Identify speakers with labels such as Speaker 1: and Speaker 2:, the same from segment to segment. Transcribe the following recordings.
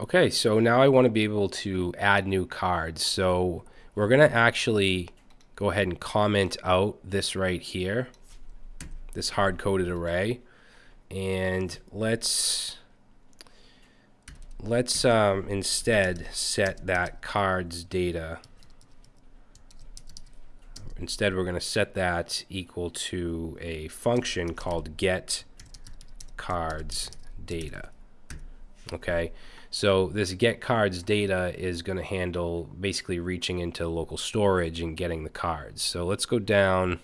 Speaker 1: Okay, so now I want to be able to add new cards. So we're going to actually go ahead and comment out this right here, this hard-coded array. And let's let's um, instead set that cards data. Instead, we're going to set that equal to a function called get cards data. Okay, so this get cards data is going to handle basically reaching into local storage and getting the cards. So let's go down.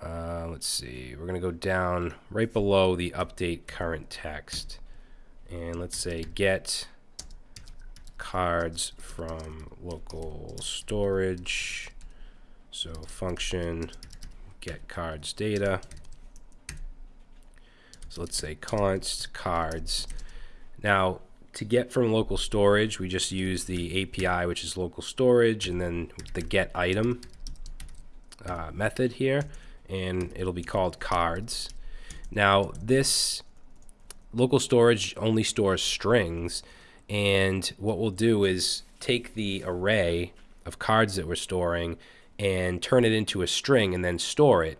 Speaker 1: Uh, let's see. We're going to go down right below the update current text. And let's say get cards from local storage. So function get cards data. So let's say const cards now, to get from local storage, we just use the API, which is local storage, and then the get item uh, method here, and it'll be called cards. Now, this local storage only stores strings, and what we'll do is take the array of cards that we're storing and turn it into a string and then store it.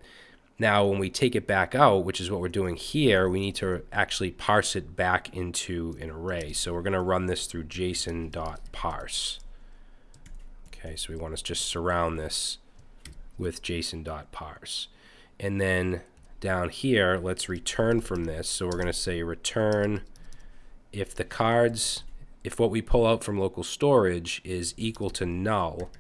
Speaker 1: Now, when we take it back out, which is what we're doing here, we need to actually parse it back into an array. So we're going to run this through json.parse. Okay, so we want to just surround this with json.parse. And then down here, let's return from this. So we're going to say return if the cards, if what we pull out from local storage is equal to null,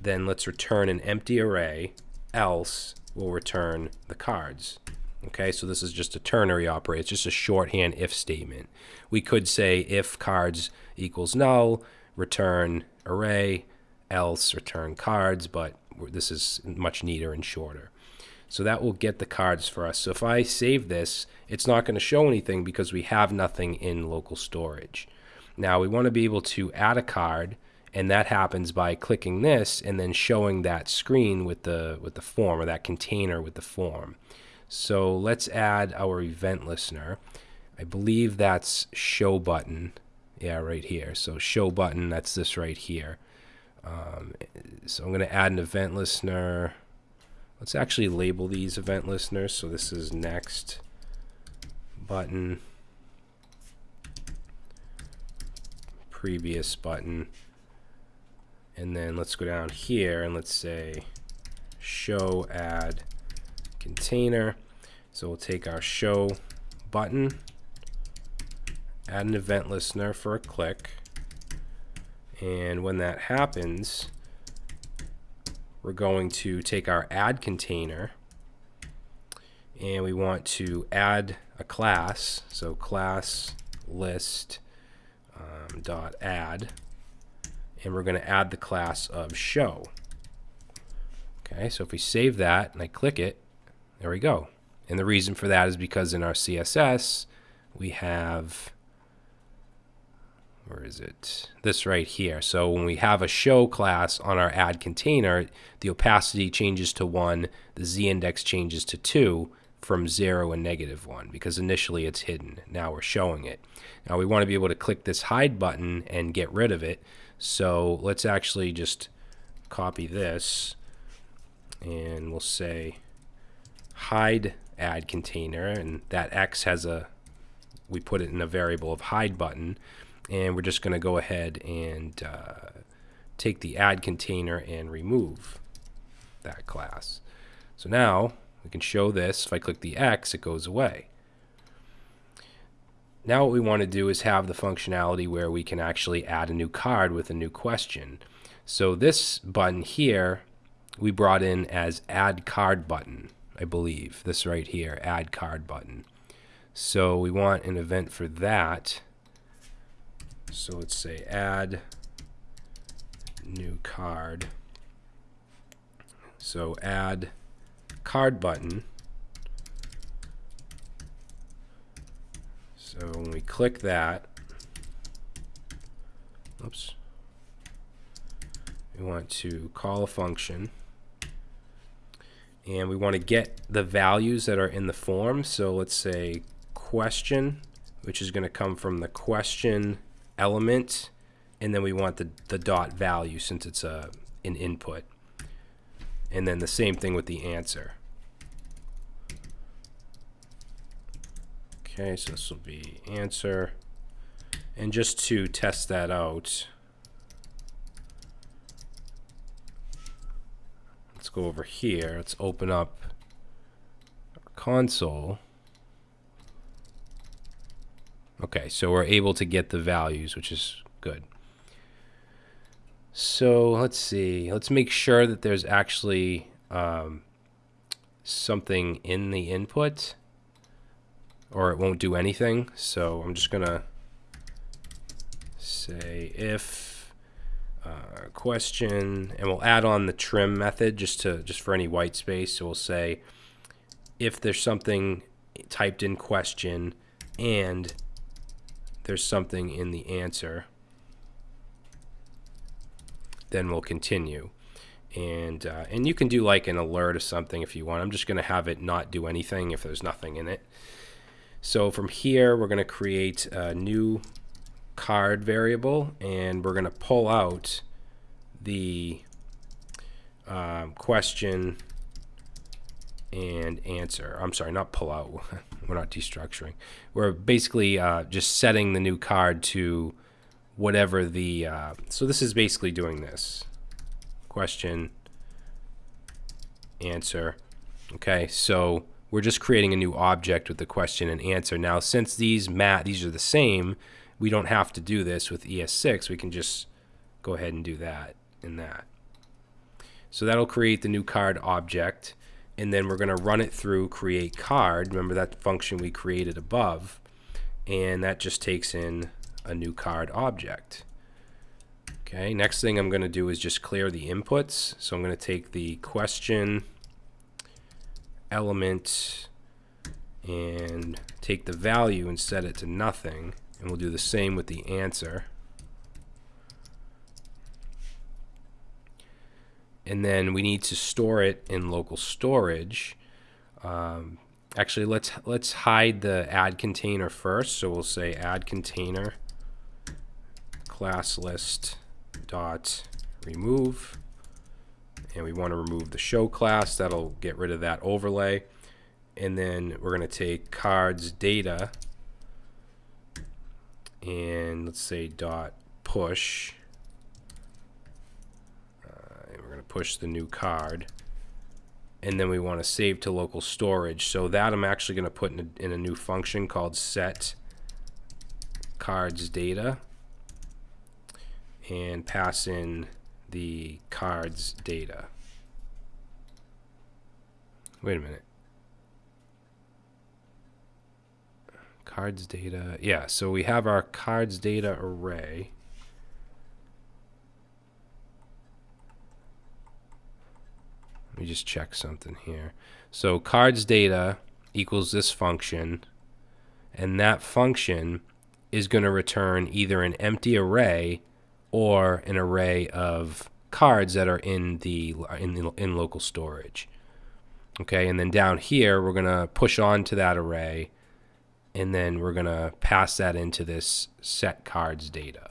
Speaker 1: then let's return an empty array, else will return the cards. Okay, so this is just a ternary operator. It's just a shorthand if statement. We could say if cards equals null, return array, else return cards, but this is much neater and shorter. So that will get the cards for us. So if I save this, it's not going to show anything because we have nothing in local storage. Now we want to be able to add a card and that happens by clicking this and then showing that screen with the with the form or that container with the form. So let's add our event listener. I believe that's show button. Yeah, right here. So show button, that's this right here. Um, so I'm going to add an event listener. Let's actually label these event listeners. So this is next button, previous button. And then let's go down here and let's say show add container. So we'll take our show button, add an event listener for a click. And when that happens, we're going to take our add container and we want to add a class. So class list um, dot add and we're going to add the class of show. Okay, so if we save that and I click it, there we go. And the reason for that is because in our CSS, we have, where is it? This right here. So when we have a show class on our add container, the opacity changes to 1, the z-index changes to 2 from 0 and negative 1 because initially it's hidden. Now we're showing it. Now we want to be able to click this hide button and get rid of it. So let's actually just copy this and we'll say hide add container and that X has a we put it in a variable of hide button and we're just going to go ahead and uh, take the add container and remove that class. So now we can show this. If I click the X, it goes away. Now what we want to do is have the functionality where we can actually add a new card with a new question. So this button here, we brought in as add card button, I believe. This right here, add card button. So we want an event for that. So let's say add new card. So add card button. So when we click that, oops, we want to call a function and we want to get the values that are in the form. So let's say question, which is going to come from the question element, and then we want the, the dot value since it's a, an input. And then the same thing with the answer. Okay, so this will be answer. And just to test that out, let's go over here. Let's open up our console. Okay, so we're able to get the values, which is good. So let's see. Let's make sure that there's actually um, something in the input or it won't do anything. So I'm just going to say if uh, question, and we'll add on the trim method just to just for any white space. So we'll say if there's something typed in question and there's something in the answer, then we'll continue. And, uh, and you can do like an alert or something if you want. I'm just going to have it not do anything if there's nothing in it. So from here, we're going to create a new card variable, and we're going to pull out the um, question and answer. I'm sorry, not pull out. we're not destructuring. We're basically uh, just setting the new card to whatever the. Uh, so this is basically doing this question, answer. Okay, so we're just creating a new object with the question and answer. Now, since these mat these are the same, we don't have to do this with ES6. We can just go ahead and do that in that. So that'll create the new card object and then we're going to run it through create card. Remember that function we created above, and that just takes in a new card object. Okay, next thing I'm going to do is just clear the inputs. So I'm going to take the question element and take the value and set it to nothing. And we'll do the same with the answer. and then we need to store it in local storage. Um, actually, let's let's hide the add container first. So we'll say add container class list dot remove, and we want to remove the show class. That'll get rid of that overlay, and then we're going to take cards data and let's say dot push uh, and we're going to push the new card. And then we want to save to local storage. So that I'm actually going to put in a, in a new function called set cards data and pass in the cards data. Wait a minute. Cards data. Yeah, so we have our cards data array. Let me just check something here. So cards data equals this function, and that function is going to return either an empty array or an array of cards that are in the in the, in local storage. Okay, and then down here we're to push on to that array and then we're to pass that into this set cards data.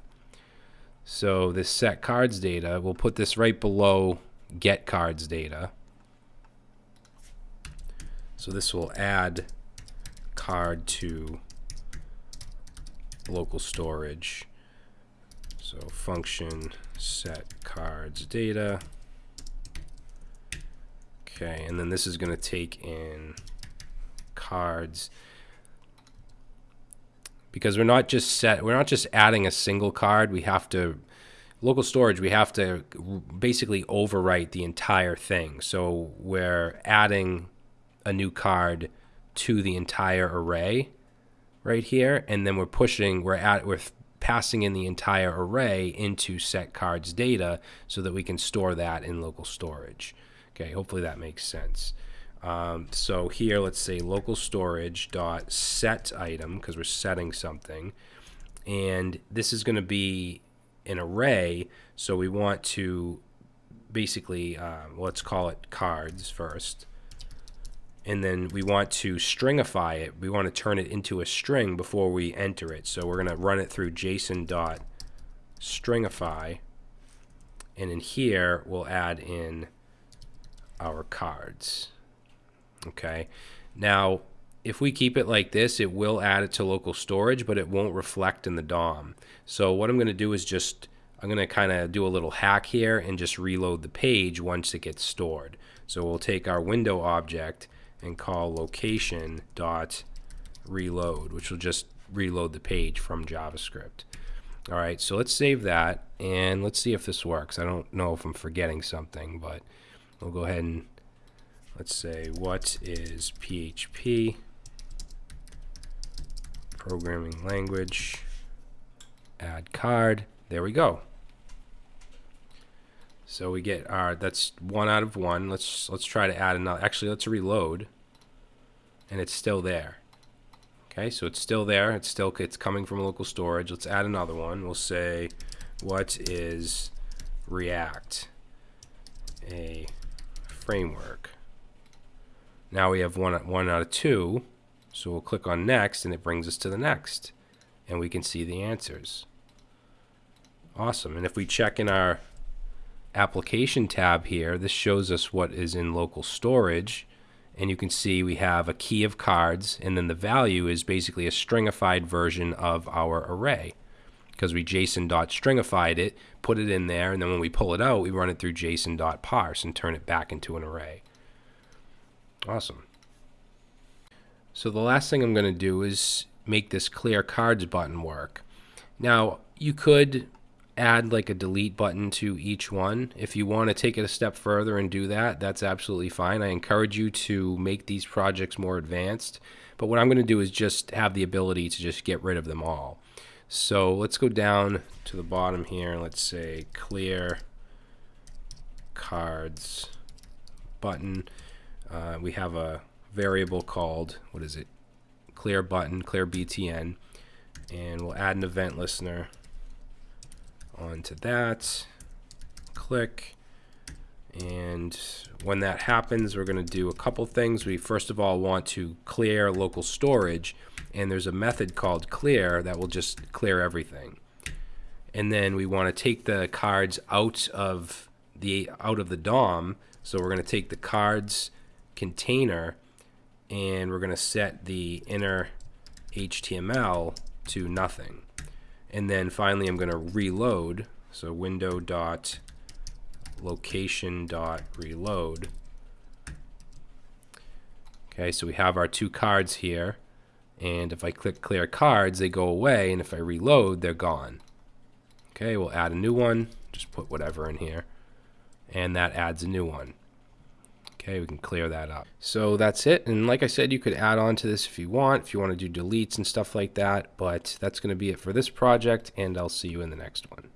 Speaker 1: So this set cards data, we'll put this right below get cards data. So this will add card to local storage. So function set cards data. Okay, and then this is going to take in cards because we're not just set we're not just adding a single card we have to local storage we have to basically overwrite the entire thing so we're adding a new card to the entire array right here and then we're pushing we're at we're passing in the entire array into set cards data so that we can store that in local storage. Okay hopefully that makes sense. Um, so here let's say local storage dot set item because we're setting something. And this is going to be an array so we want to basically uh, let's call it cards first and then we want to stringify it. We want to turn it into a string before we enter it. So we're going to run it through JSON dot stringify, and in here we'll add in our cards. Okay. Now, if we keep it like this, it will add it to local storage, but it won't reflect in the DOM. So what I'm going to do is just, I'm going to kind of do a little hack here and just reload the page once it gets stored. So we'll take our window object and call location dot reload, which will just reload the page from JavaScript. All right, so let's save that and let's see if this works. I don't know if I'm forgetting something, but we'll go ahead and let's say what is PHP programming language add card there we go so we get our that's one out of one let's let's try to add another actually let's reload and it's still there okay so it's still there it's still it's coming from local storage let's add another one we'll say what is react a framework now we have one, one out of two. So we'll click on next and it brings us to the next. And we can see the answers. Awesome. And if we check in our application tab here, this shows us what is in local storage. And you can see we have a key of cards, and then the value is basically a stringified version of our array. Because we JSON.stringified it, put it in there, and then when we pull it out, we run it through JSON.parse and turn it back into an array. Awesome. So the last thing I'm going to do is make this clear cards button work. Now, you could add like a delete button to each one. If you want to take it a step further and do that, that's absolutely fine. I encourage you to make these projects more advanced. But what I'm going to do is just have the ability to just get rid of them all. So let's go down to the bottom here. And let's say clear cards button uh, we have a variable called, what is it, clear button, clear BTN, and we'll add an event listener onto that, click, and when that happens, we're going to do a couple things. We first of all want to clear local storage, and there's a method called clear that will just clear everything. And then we want to take the cards out of the out of the DOM. So we're going to take the cards container and we're going to set the inner HTML to nothing. And then finally I'm going to reload. So window dot location dot reload. Okay, so we have our two cards here. And if I click clear cards, they go away. And if I reload, they're gone. Okay, we'll add a new one. Just put whatever in here. And that adds a new one. Okay, we can clear that up. So that's it. And like I said, you could add on to this if you want, if you want to do deletes and stuff like that. But that's going to be it for this project, and I'll see you in the next one.